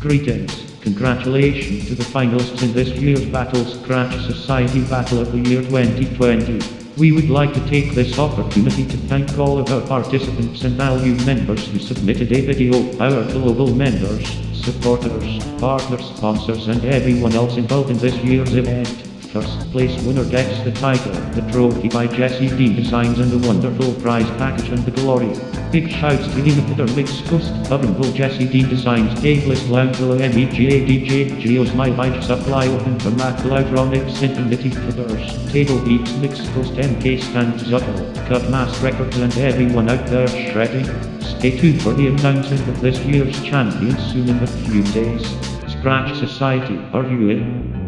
Greetings, congratulations to the finalists in this year's Battle Scratch Society Battle of the Year 2020. We would like to take this opportunity to thank all of our participants and valued members who submitted a video, our global members, supporters, partner sponsors and everyone else involved in this year's event. First place winner gets the title, the trophy by Jesse Dean Designs and the wonderful prize package and the glory. Big shouts to Inhibitor Mix Ghost, Bubble Jesse Dean Designs, Gaveless Loungeville MEGA DJ, Geos My Supply Open for Mac Loudronics Infinity Feathers, Table Beats Mix Ghost MK Stand Zuckel, Cut Mass Records and everyone out there shredding. Stay tuned for the announcement of this year's champions soon in a few days. Scratch Society, are you in?